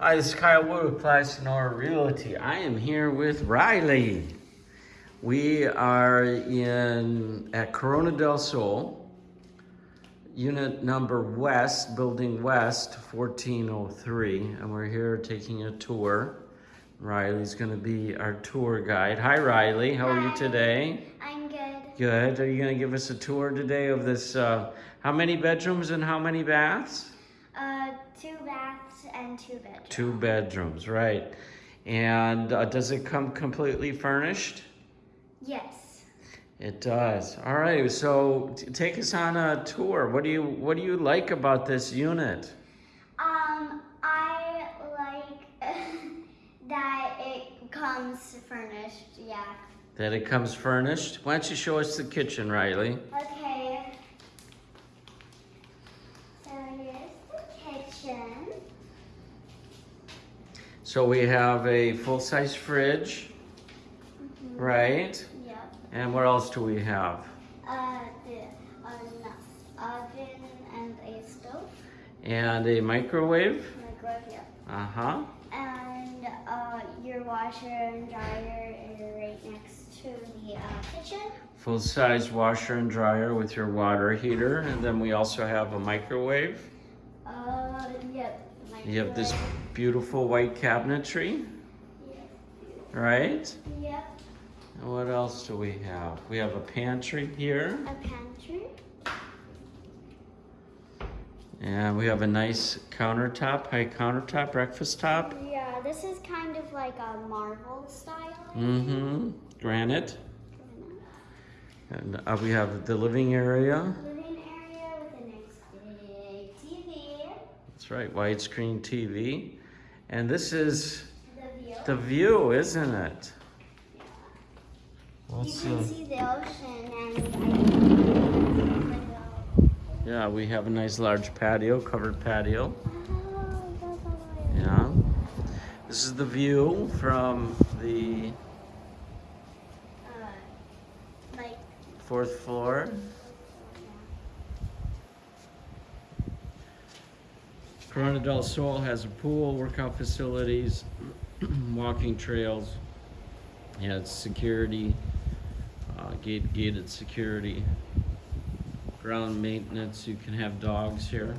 Hi, this is Kyle Wood with Plaza Sonora Realty. I am here with Riley. We are in at Corona del Sol, unit number West, building West, 1403, and we're here taking a tour. Riley's going to be our tour guide. Hi, Riley. How are you today? I'm good. Good. Are you going to give us a tour today of this? Uh, how many bedrooms and how many baths? Uh, two baths and two bedrooms. Two bedrooms, right. And uh, does it come completely furnished? Yes. It does. All right. So t- take us on a tour. What do you What do you like about this unit? Um, I like that it comes furnished. Yeah. That it comes furnished. Why don't you show us the kitchen, Riley? Okay. So here's the kitchen. So we have a full size fridge, right? Yep. And what else do we have? Uh, the an oven and a stove. And a microwave. Microwave. Yep. Uh huh. And uh, your washer and dryer is right next to the uh, kitchen. Full size washer and dryer with your water heater. And then we also have a microwave. Uh, yep. You have this beautiful white cabinetry, Yep. right? Yep. And what else do we have? We have a pantry here. A pantry. And we have a nice countertop, high countertop, breakfast top. Yeah, this is kind of like a marble style. Mm-hmm. Granite. And uh, we have the living area. Living area with a nice big TV. That's right, widescreen TV. And this is The view. the view, isn't it? you can see. see the ocean and Yeah, we have a nice large patio, covered patio. Oh, Yeah. This is the view from the Uh, like fourth floor. Corona del Sol has a pool, workout facilities, walking trails. Yeah, it's security, uh, gate, gated security, ground maintenance. You can have dogs here.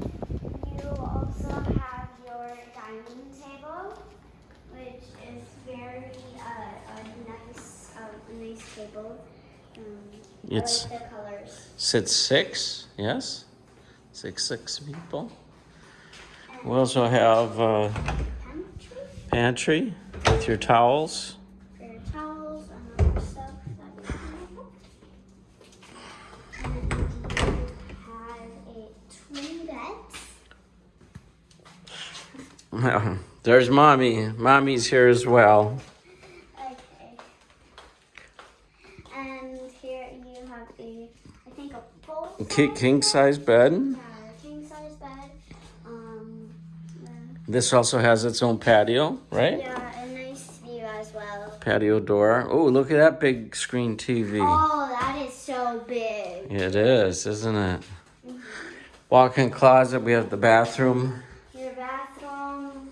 You also have your dining table, which is very uh, a nice, uh, nice table. Um, It's- I like the colors. Sits six, yes, six six people. We also have uh, pantry with your towels. for your towels and other stuff. that you can have. And you have a twin beds. There's mommy. Mommy's here as well. And here you have a, I think a full King, king size bed. Yeah, king size bed. Um, This also has its own patio, right? yeah, a nice view as well. Patio door. Oh, look at that big screen TV. Oh, that is so big. It is, isn't it? Walk-in closet. We have the bathroom. Your bathroom.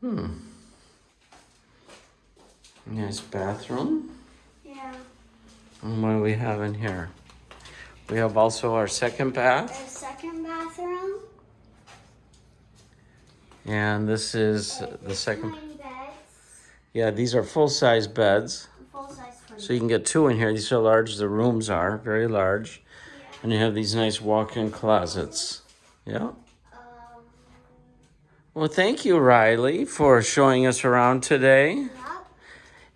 Hmm. Nice bathroom. Yeah. And what do we have in here? We have also our second bath. The second bathroom. And this is the second. Beds. Yeah, these are full-size beds. Full size. So you can get two in here. These are large the rooms are, very large. Yeah. And you have these nice walk-in closets. Yeah. Um, Well, thank you, Riley, for showing us around today.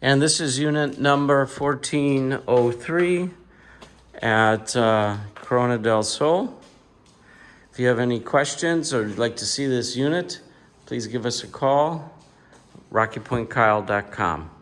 And this is unit number 1403 at uh, Corona del Sol. If you have any questions or would like to see this unit, please give us a call. RockyPointKyle.com.